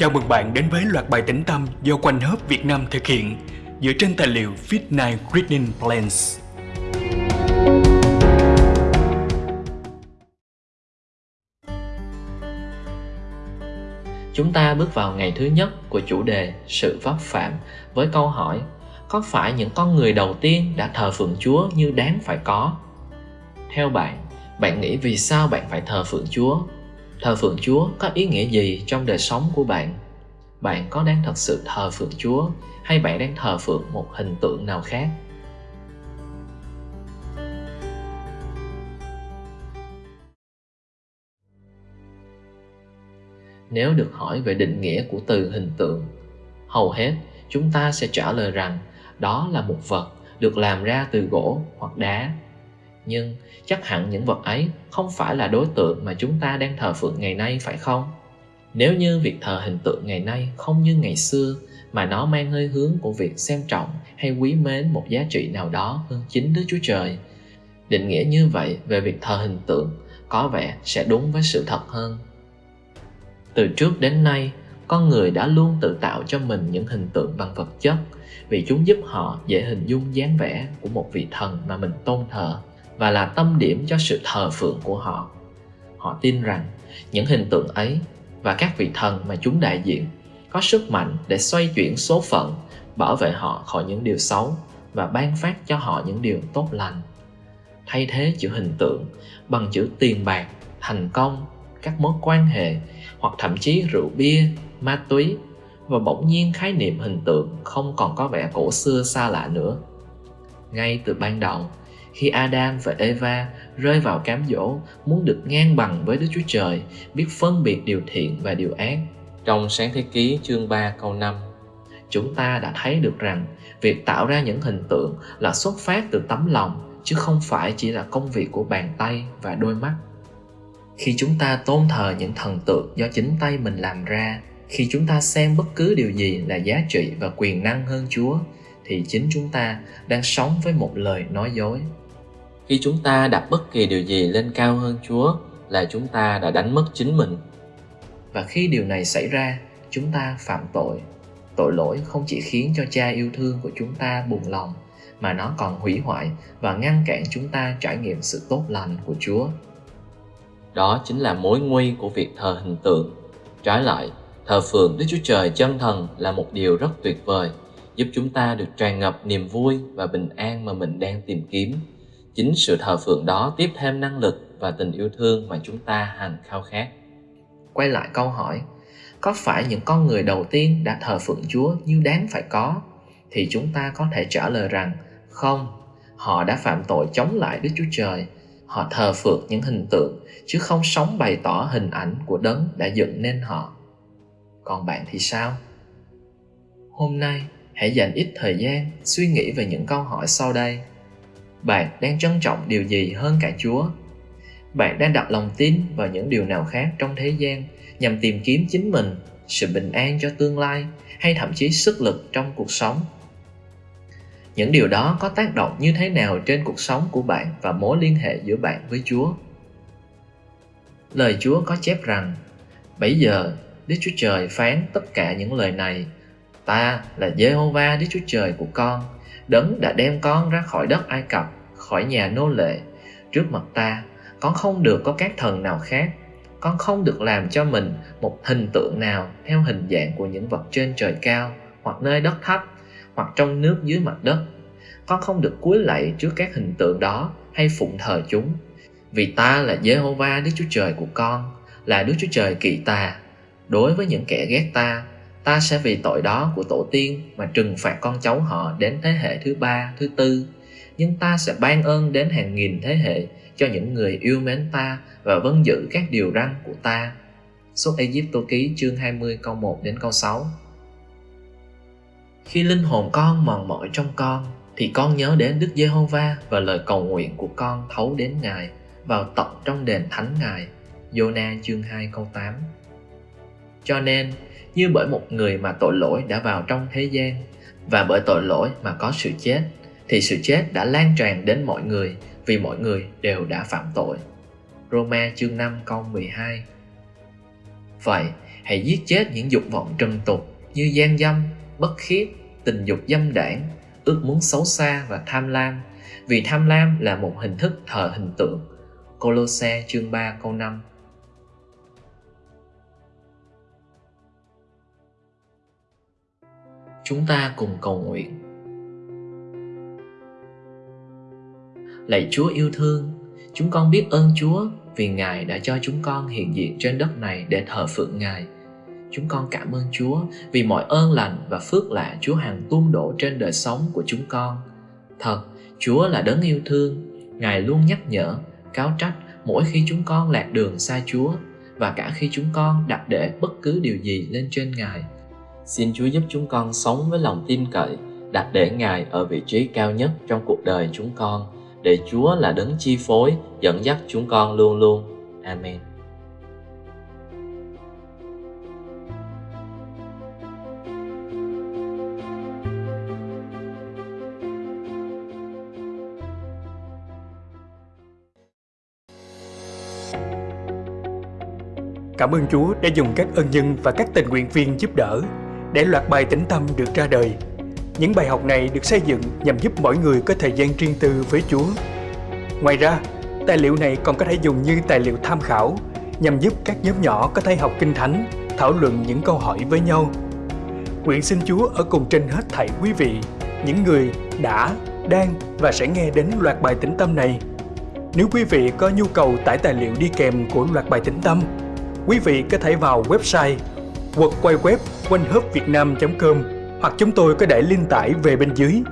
Chào mừng bạn đến với loạt bài tĩnh tâm do Quanh Hớp Việt Nam thực hiện dựa trên tài liệu Fit9 Reading Plans. Chúng ta bước vào ngày thứ nhất của chủ đề sự vấp phạm với câu hỏi có phải những con người đầu tiên đã thờ phượng Chúa như đáng phải có? Theo bạn, bạn nghĩ vì sao bạn phải thờ phượng Chúa? Thờ phượng Chúa có ý nghĩa gì trong đời sống của bạn? Bạn có đang thật sự thờ phượng Chúa hay bạn đang thờ phượng một hình tượng nào khác? Nếu được hỏi về định nghĩa của từ hình tượng, hầu hết chúng ta sẽ trả lời rằng đó là một vật được làm ra từ gỗ hoặc đá nhưng chắc hẳn những vật ấy không phải là đối tượng mà chúng ta đang thờ phượng ngày nay phải không nếu như việc thờ hình tượng ngày nay không như ngày xưa mà nó mang hơi hướng của việc xem trọng hay quý mến một giá trị nào đó hơn chính Đức Chúa Trời. Định nghĩa như vậy về việc thờ hình tượng có vẻ sẽ đúng với sự thật hơn. Từ trước đến nay, con người đã luôn tự tạo cho mình những hình tượng bằng vật chất vì chúng giúp họ dễ hình dung dáng vẻ của một vị thần mà mình tôn thờ và là tâm điểm cho sự thờ phượng của họ. Họ tin rằng những hình tượng ấy và các vị thần mà chúng đại diện có sức mạnh để xoay chuyển số phận, bảo vệ họ khỏi những điều xấu và ban phát cho họ những điều tốt lành. Thay thế chữ hình tượng bằng chữ tiền bạc, thành công, các mối quan hệ hoặc thậm chí rượu bia, ma túy và bỗng nhiên khái niệm hình tượng không còn có vẻ cổ xưa xa lạ nữa. Ngay từ ban đầu khi Adam và Eva rơi vào cám dỗ muốn được ngang bằng với Đức Chúa Trời, biết phân biệt điều thiện và điều ác. Trong sáng thế ký chương 3 câu 5, chúng ta đã thấy được rằng việc tạo ra những hình tượng là xuất phát từ tấm lòng chứ không phải chỉ là công việc của bàn tay và đôi mắt. Khi chúng ta tôn thờ những thần tượng do chính tay mình làm ra, khi chúng ta xem bất cứ điều gì là giá trị và quyền năng hơn Chúa, thì chính chúng ta đang sống với một lời nói dối khi chúng ta đặt bất kỳ điều gì lên cao hơn Chúa là chúng ta đã đánh mất chính mình. Và khi điều này xảy ra, chúng ta phạm tội. Tội lỗi không chỉ khiến cho cha yêu thương của chúng ta buồn lòng, mà nó còn hủy hoại và ngăn cản chúng ta trải nghiệm sự tốt lành của Chúa. Đó chính là mối nguy của việc thờ hình tượng. Trái lại, thờ phượng Đức Chúa Trời chân thần là một điều rất tuyệt vời, giúp chúng ta được tràn ngập niềm vui và bình an mà mình đang tìm kiếm. Chính sự thờ phượng đó tiếp thêm năng lực và tình yêu thương mà chúng ta hằng khao khát. Quay lại câu hỏi, có phải những con người đầu tiên đã thờ phượng chúa như đáng phải có? Thì chúng ta có thể trả lời rằng, không. Họ đã phạm tội chống lại đức chúa trời. Họ thờ phượng những hình tượng, chứ không sống bày tỏ hình ảnh của đấng đã dựng nên họ. Còn bạn thì sao? Hôm nay hãy dành ít thời gian suy nghĩ về những câu hỏi sau đây. Bạn đang trân trọng điều gì hơn cả chúa? Bạn đang đặt lòng tin vào những điều nào khác trong thế gian nhằm tìm kiếm chính mình, sự bình an cho tương lai hay thậm chí sức lực trong cuộc sống? Những điều đó có tác động như thế nào trên cuộc sống của bạn và mối liên hệ giữa bạn với chúa? Lời chúa có chép rằng bấy giờ, đức chúa trời phán tất cả những lời này ta là jehovah đức chúa trời của con. Đấng đã đem con ra khỏi đất ai cập, khỏi nhà nô lệ. Trước mặt ta, con không được có các thần nào khác. Con không được làm cho mình một hình tượng nào theo hình dạng của những vật trên trời cao, hoặc nơi đất thấp, hoặc trong nước dưới mặt đất. Con không được cúi lạy trước các hình tượng đó hay phụng thờ chúng. Vì ta là Jehovah Đức Chúa Trời của con, là Đức Chúa Trời kỳ ta đối với những kẻ ghét ta ta sẽ vì tội đó của tổ tiên mà trừng phạt con cháu họ đến thế hệ thứ ba, thứ tư. Nhưng ta sẽ ban ơn đến hàng nghìn thế hệ cho những người yêu mến ta và vâng giữ các điều răn của ta. Xuất Ai-cập ký chương 20 câu 1 đến câu 6 Khi linh hồn con mòn mỏi trong con, thì con nhớ đến Đức Giê-hô-va và lời cầu nguyện của con thấu đến Ngài vào tận trong đền thánh Ngài. Jonah chương 2 câu 8 Cho nên, như bởi một người mà tội lỗi đã vào trong thế gian và bởi tội lỗi mà có sự chết thì sự chết đã lan tràn đến mọi người vì mọi người đều đã phạm tội. Roma chương 5 câu 12 Vậy, hãy giết chết những dục vọng trần tục như gian dâm, bất khiết, tình dục dâm đảng, ước muốn xấu xa và tham lam, vì tham lam là một hình thức thờ hình tượng. Colosse chương 3 câu 5 Chúng ta cùng cầu nguyện. Lạy Chúa yêu thương, chúng con biết ơn Chúa vì Ngài đã cho chúng con hiện diện trên đất này để thờ phượng Ngài. Chúng con cảm ơn Chúa vì mọi ơn lành và phước lạ Chúa hằng tuôn đổ trên đời sống của chúng con. Thật, Chúa là đấng yêu thương, Ngài luôn nhắc nhở, cáo trách mỗi khi chúng con lạc đường xa Chúa và cả khi chúng con đặt để bất cứ điều gì lên trên Ngài. Xin Chúa giúp chúng con sống với lòng tin cậy, đặt để Ngài ở vị trí cao nhất trong cuộc đời chúng con, để Chúa là đấng chi phối, dẫn dắt chúng con luôn luôn. Amen. Cảm ơn Chúa đã dùng các ân nhân và các tình nguyện viên giúp đỡ để loạt bài tĩnh tâm được ra đời. Những bài học này được xây dựng nhằm giúp mỗi người có thời gian riêng tư với Chúa. Ngoài ra, tài liệu này còn có thể dùng như tài liệu tham khảo nhằm giúp các nhóm nhỏ có thể học kinh thánh, thảo luận những câu hỏi với nhau. Nguyện xin Chúa ở cùng trên hết thảy quý vị, những người đã, đang và sẽ nghe đến loạt bài tĩnh tâm này. Nếu quý vị có nhu cầu tải tài liệu đi kèm của loạt bài tĩnh tâm, quý vị có thể vào website hoặc quay web quanh com hoặc chúng tôi có để link tải về bên dưới.